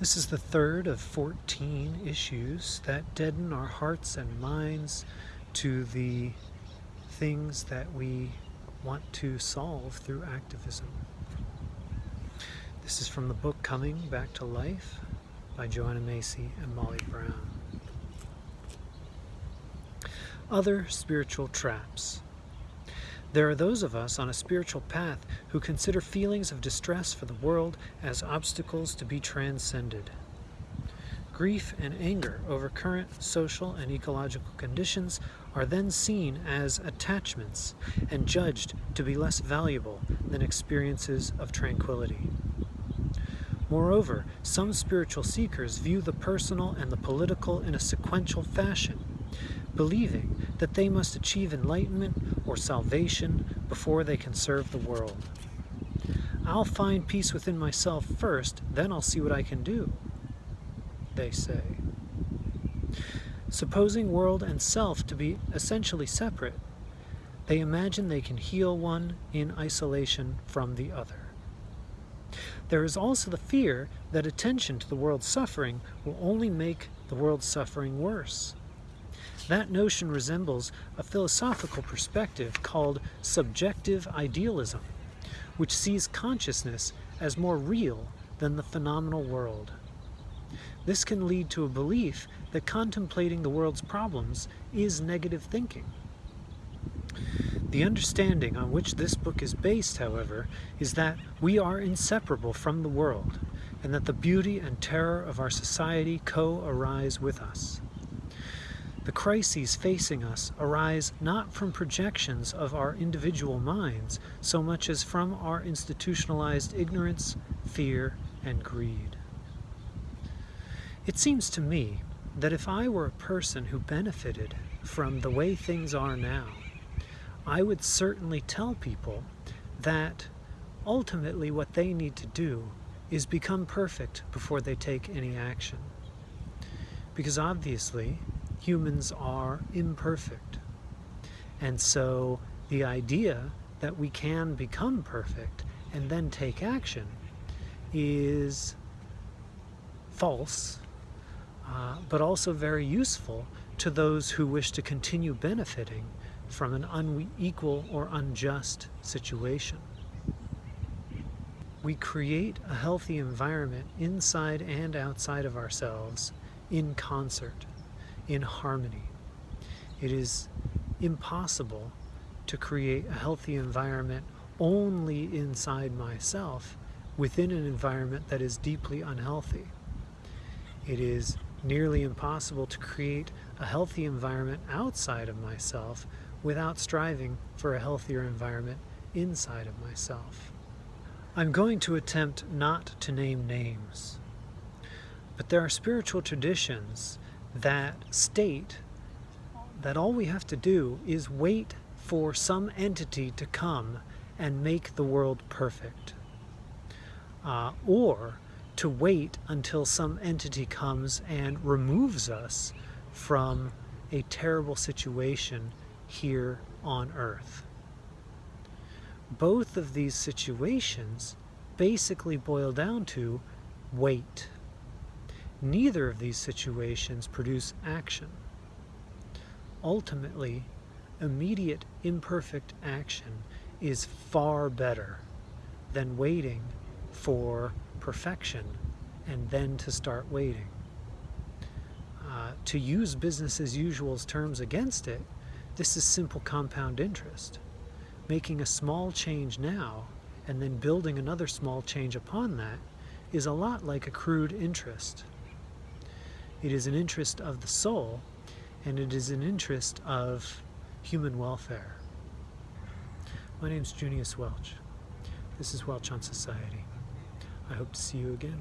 This is the third of 14 issues that deaden our hearts and minds to the things that we want to solve through activism. This is from the book Coming Back to Life by Joanna Macy and Molly Brown. Other spiritual traps. There are those of us on a spiritual path who consider feelings of distress for the world as obstacles to be transcended. Grief and anger over current social and ecological conditions are then seen as attachments and judged to be less valuable than experiences of tranquility. Moreover, some spiritual seekers view the personal and the political in a sequential fashion, believing that they must achieve enlightenment or salvation before they can serve the world. I'll find peace within myself first, then I'll see what I can do, they say. Supposing world and self to be essentially separate, they imagine they can heal one in isolation from the other. There is also the fear that attention to the world's suffering will only make the world's suffering worse. That notion resembles a philosophical perspective called subjective idealism, which sees consciousness as more real than the phenomenal world. This can lead to a belief that contemplating the world's problems is negative thinking. The understanding on which this book is based, however, is that we are inseparable from the world, and that the beauty and terror of our society co-arise with us. The crises facing us arise not from projections of our individual minds so much as from our institutionalized ignorance, fear, and greed. It seems to me that if I were a person who benefited from the way things are now, I would certainly tell people that ultimately what they need to do is become perfect before they take any action. Because obviously, humans are imperfect. And so the idea that we can become perfect and then take action is false, uh, but also very useful to those who wish to continue benefiting from an unequal or unjust situation. We create a healthy environment inside and outside of ourselves in concert in harmony. It is impossible to create a healthy environment only inside myself within an environment that is deeply unhealthy. It is nearly impossible to create a healthy environment outside of myself without striving for a healthier environment inside of myself. I'm going to attempt not to name names, but there are spiritual traditions that state that all we have to do is wait for some entity to come and make the world perfect. Uh, or to wait until some entity comes and removes us from a terrible situation here on earth. Both of these situations basically boil down to wait. Neither of these situations produce action. Ultimately, immediate imperfect action is far better than waiting for perfection and then to start waiting. Uh, to use business as usual's terms against it, this is simple compound interest. Making a small change now and then building another small change upon that is a lot like accrued interest. It is an interest of the soul, and it is an interest of human welfare. My name is Junius Welch. This is Welch on Society. I hope to see you again.